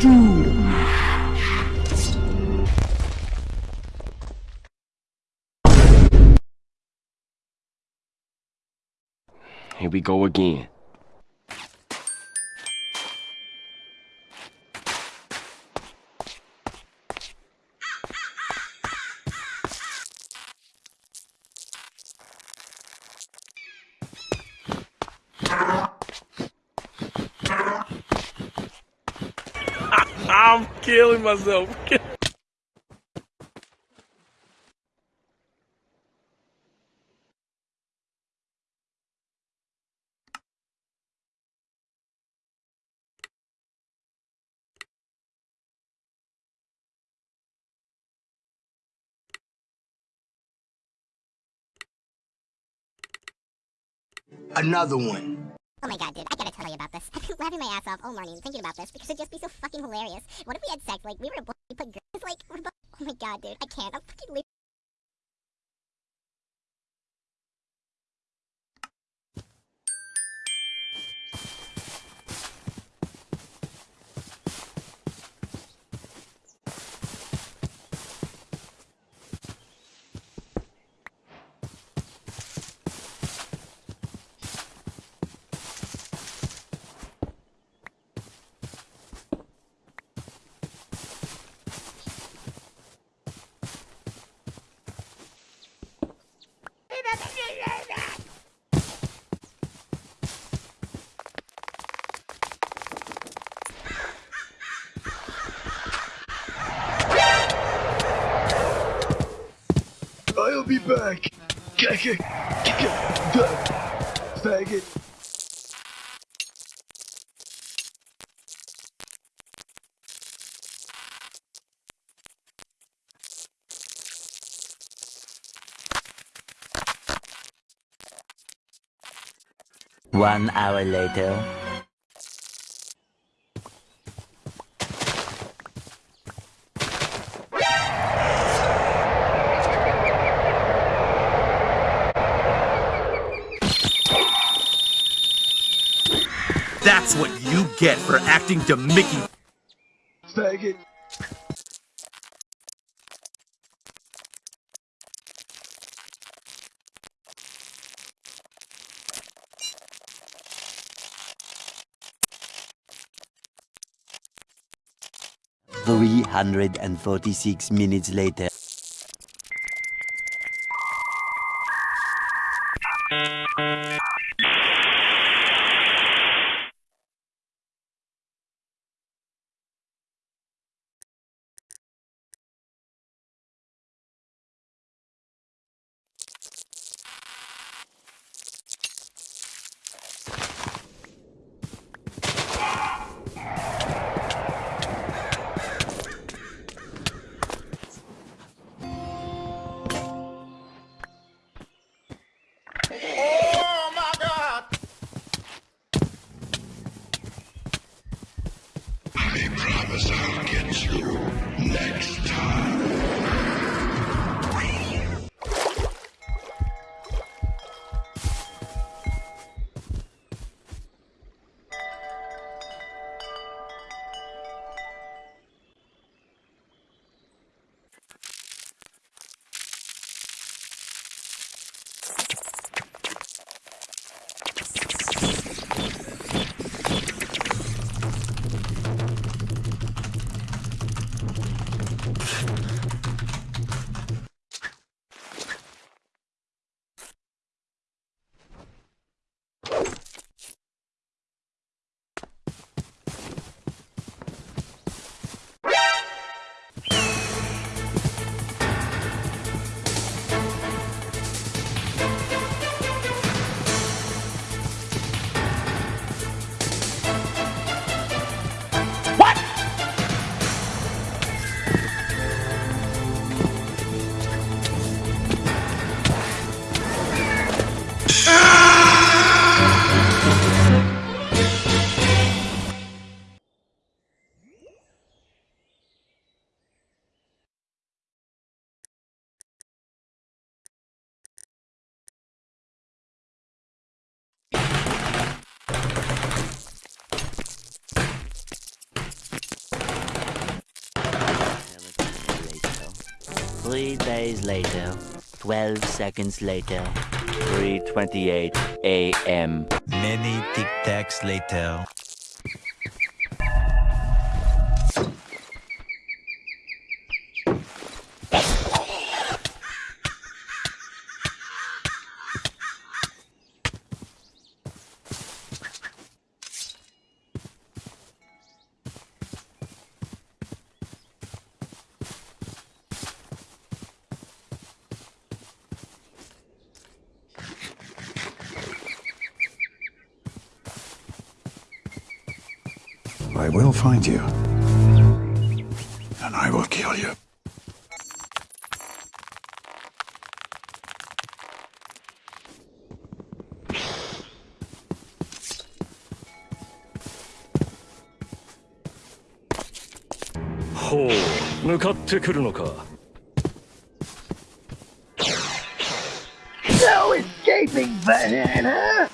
Here we go again. I'm killing myself. Another one. Oh my god, dude, I gotta tell you about this. I've been laughing my ass off all morning thinking about this because it'd just be so fucking hilarious. What if we had sex, like, we were to we put girls, like, we're both- oh my god, dude, I can't. I'm fucking leaving. I'll be back. Kick it. Kick it. Faggot. One hour later. That's what you get for acting to Mickey. Faggot. Three hundred and forty-six minutes later. Three days later. Twelve seconds later. 3:28 a.m. Many tic tacs later. I will find you. And I will kill you. No escaping, banana!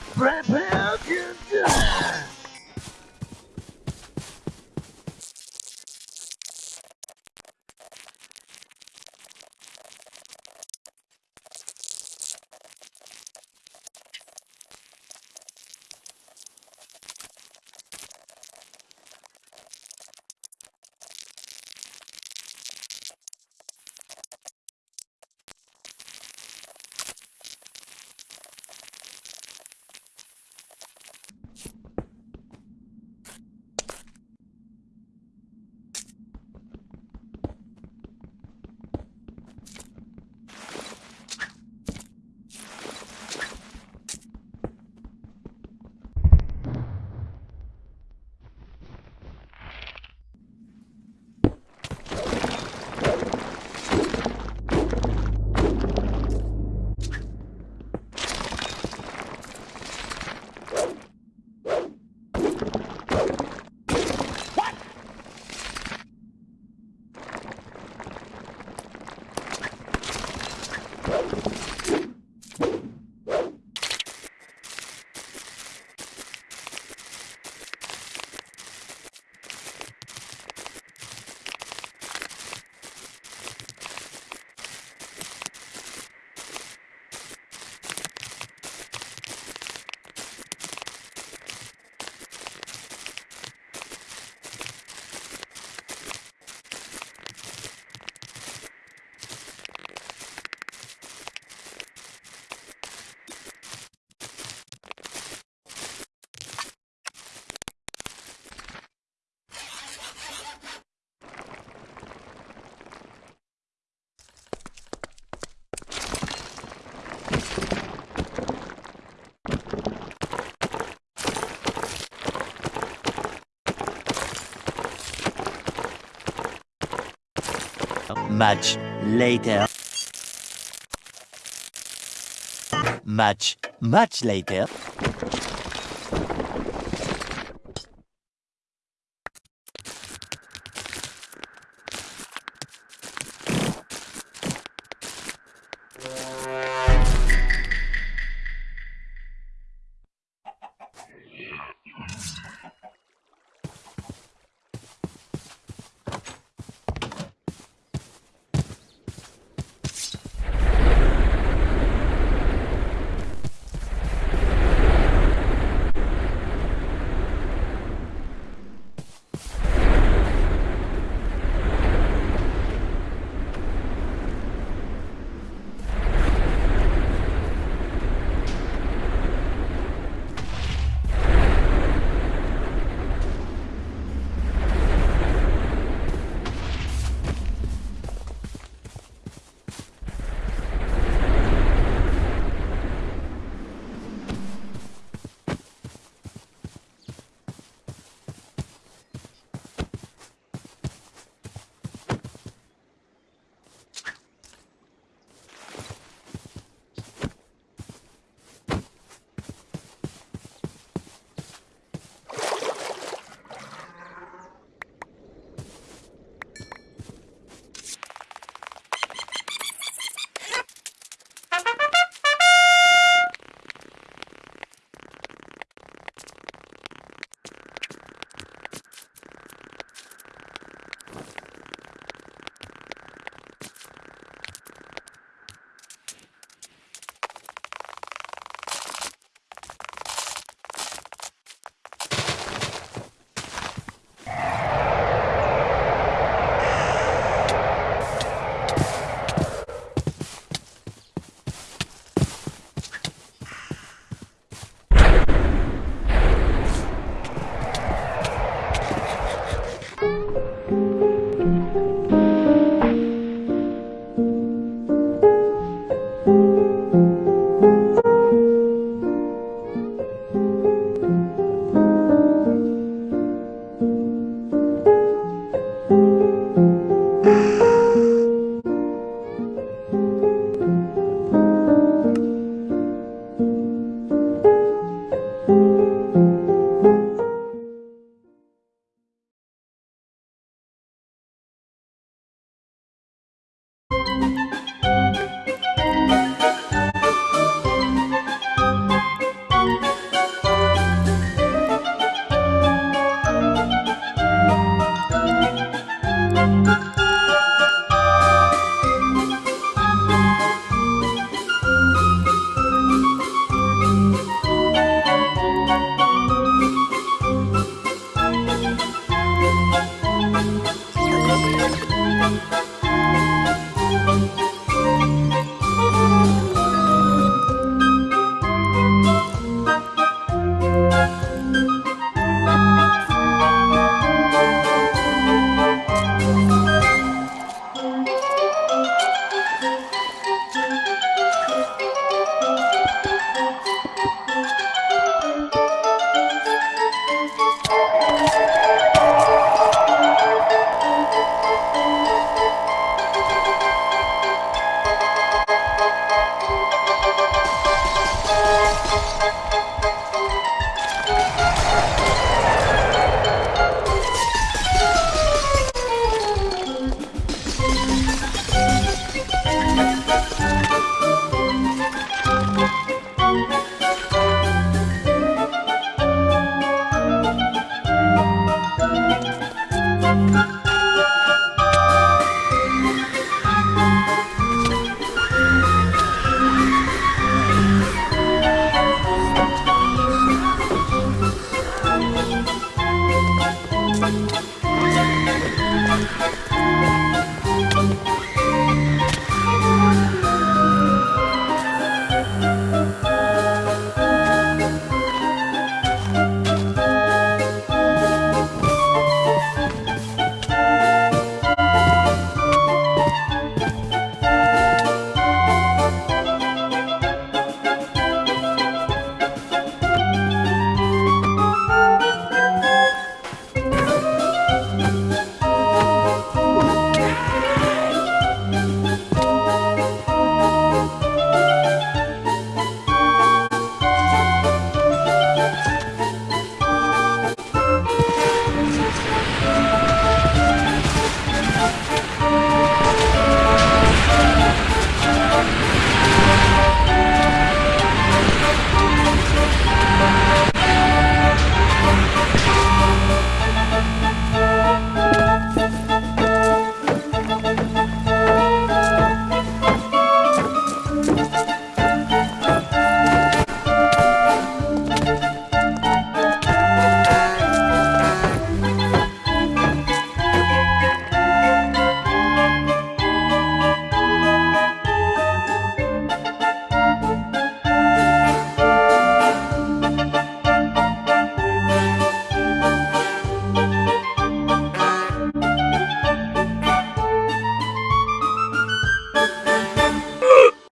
Much later. Much, much later.